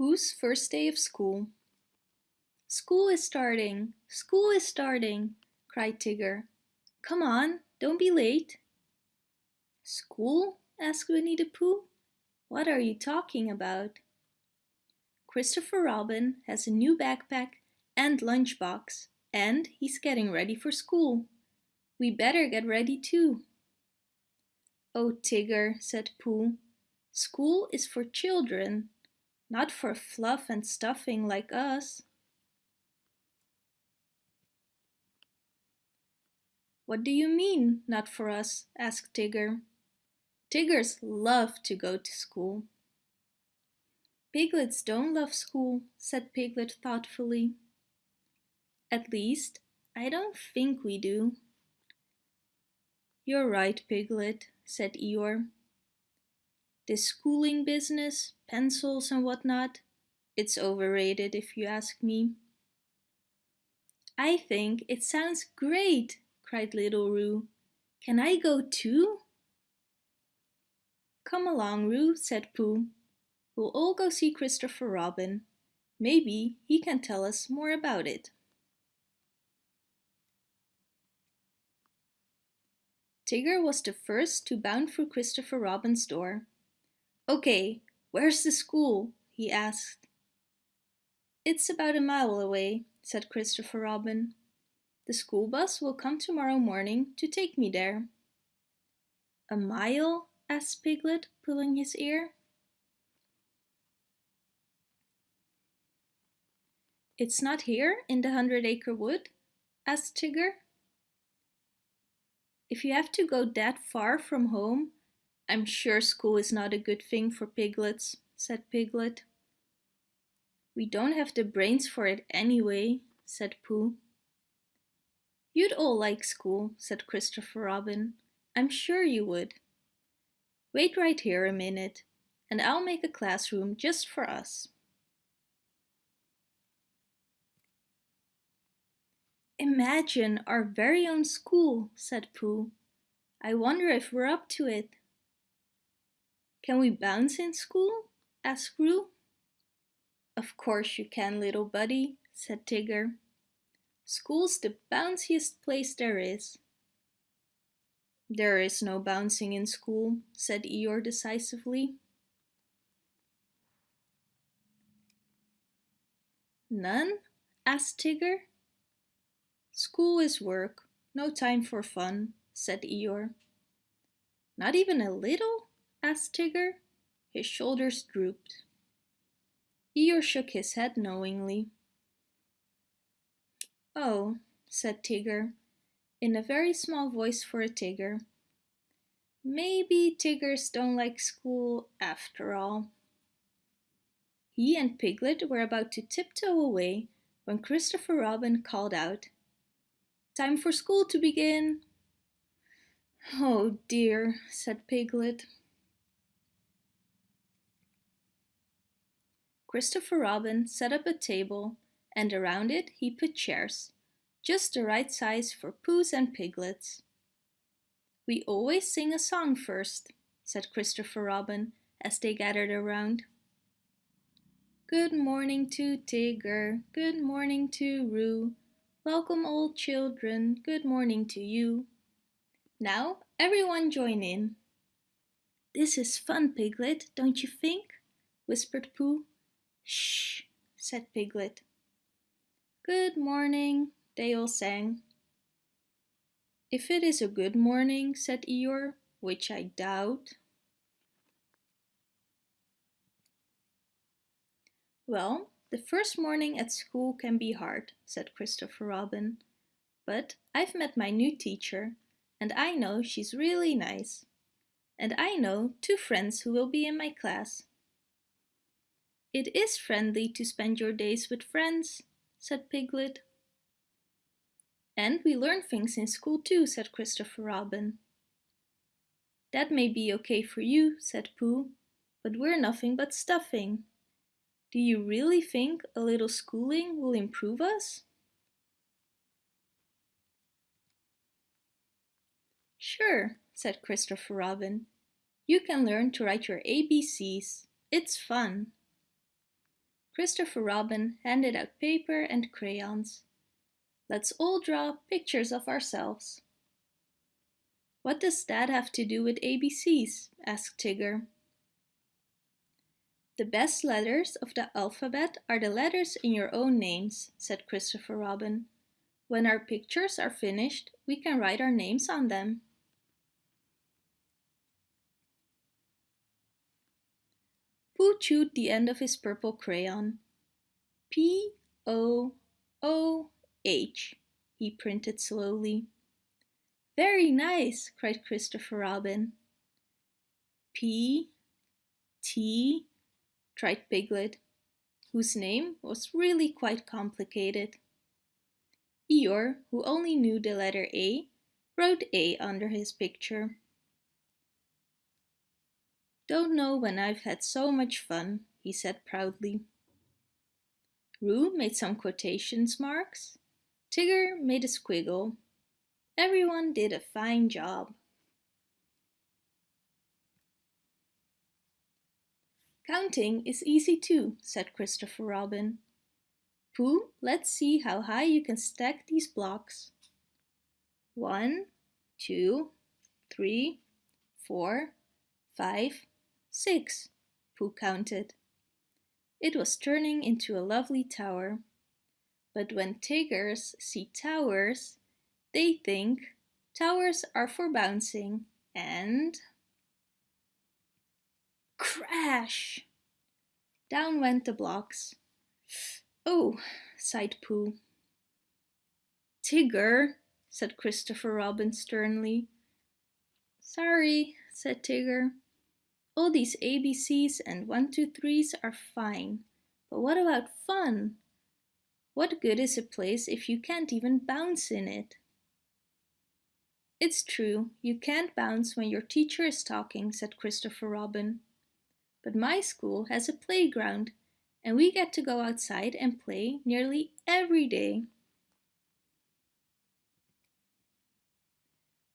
Pooh's first day of school. School is starting! School is starting! cried Tigger. Come on, don't be late. School? asked Winnie the Pooh. What are you talking about? Christopher Robin has a new backpack and lunchbox, and he's getting ready for school. We better get ready too. Oh, Tigger, said Pooh, school is for children, not for fluff and stuffing like us. What do you mean, not for us? asked Tigger. Tiggers love to go to school. Piglets don't love school, said Piglet thoughtfully. At least, I don't think we do. You're right, Piglet, said Eeyore. This schooling business, pencils and whatnot, it's overrated if you ask me. I think it sounds great, cried little Roo. Can I go too? Come along, Roo, said Pooh. We'll all go see Christopher Robin. Maybe he can tell us more about it. Tigger was the first to bound through Christopher Robin's door. Okay, where's the school? he asked. It's about a mile away, said Christopher Robin. The school bus will come tomorrow morning to take me there. A mile? asked Piglet, pulling his ear. It's not here in the Hundred Acre Wood? asked Tigger. If you have to go that far from home, I'm sure school is not a good thing for piglets, said Piglet. We don't have the brains for it anyway, said Pooh. You'd all like school, said Christopher Robin. I'm sure you would. Wait right here a minute, and I'll make a classroom just for us. Imagine our very own school, said Pooh. I wonder if we're up to it. Can we bounce in school? asked Roo. Of course you can, little buddy, said Tigger. School's the bounciest place there is. There is no bouncing in school, said Eeyore decisively. None? asked Tigger. School is work, no time for fun, said Eeyore. Not even a little? Asked Tigger. His shoulders drooped. Eeyore shook his head knowingly. Oh, said Tigger, in a very small voice for a Tigger. Maybe Tiggers don't like school after all. He and Piglet were about to tiptoe away when Christopher Robin called out, Time for school to begin! Oh dear, said Piglet. Christopher Robin set up a table and around it he put chairs, just the right size for Poohs and Piglets. We always sing a song first, said Christopher Robin as they gathered around. Good morning to Tigger, good morning to Roo, welcome old children, good morning to you. Now everyone join in. This is fun, Piglet, don't you think? whispered Pooh. Shh, said Piglet. Good morning, they all sang. If it is a good morning, said Eeyore, which I doubt. Well, the first morning at school can be hard, said Christopher Robin. But I've met my new teacher, and I know she's really nice. And I know two friends who will be in my class. It is friendly to spend your days with friends, said Piglet. And we learn things in school too, said Christopher Robin. That may be okay for you, said Pooh, but we're nothing but stuffing. Do you really think a little schooling will improve us? Sure, said Christopher Robin. You can learn to write your ABCs. It's fun. Christopher Robin handed out paper and crayons. Let's all draw pictures of ourselves. What does that have to do with ABCs? asked Tigger. The best letters of the alphabet are the letters in your own names, said Christopher Robin. When our pictures are finished, we can write our names on them. Pooh chewed the end of his purple crayon. P O O H, he printed slowly. Very nice, cried Christopher Robin. P T tried Piglet, whose name was really quite complicated. Eeyore, who only knew the letter A, wrote A under his picture. Don't know when I've had so much fun, he said proudly. Roo made some quotations marks. Tigger made a squiggle. Everyone did a fine job. Counting is easy too, said Christopher Robin. Pooh, let's see how high you can stack these blocks. One, two, three, four, five, six, Pooh counted. It was turning into a lovely tower. But when tigers see towers, they think towers are for bouncing and... Crash! Down went the blocks. Oh, sighed Pooh. Tigger, said Christopher Robin sternly. Sorry, said Tigger. All these ABCs and one, two, threes are fine, but what about fun? What good is a place if you can't even bounce in it? It's true, you can't bounce when your teacher is talking, said Christopher Robin. But my school has a playground and we get to go outside and play nearly every day.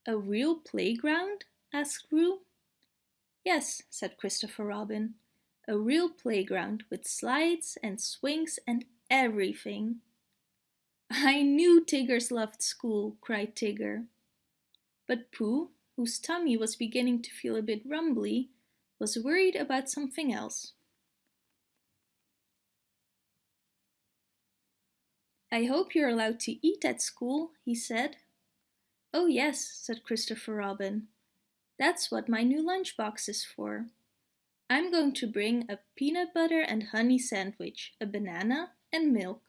A real playground? asked Roo. Yes, said Christopher Robin. A real playground with slides and swings and everything. I knew Tiggers loved school, cried Tigger. But Pooh, whose tummy was beginning to feel a bit rumbly, was worried about something else. I hope you're allowed to eat at school, he said. Oh yes, said Christopher Robin. That's what my new lunchbox is for. I'm going to bring a peanut butter and honey sandwich, a banana and milk.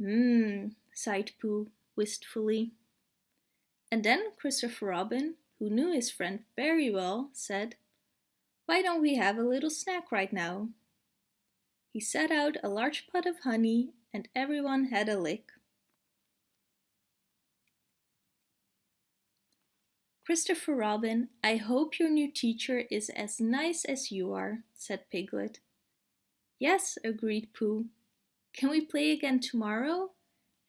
Mmm, sighed Pooh wistfully. And then Christopher Robin, who knew his friend very well, said, why don't we have a little snack right now? He set out a large pot of honey and everyone had a lick. Christopher Robin, I hope your new teacher is as nice as you are, said Piglet. Yes, agreed Pooh. Can we play again tomorrow?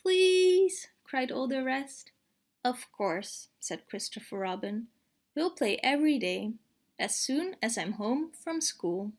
Please, cried all the rest. Of course, said Christopher Robin. We'll play every day as soon as I'm home from school.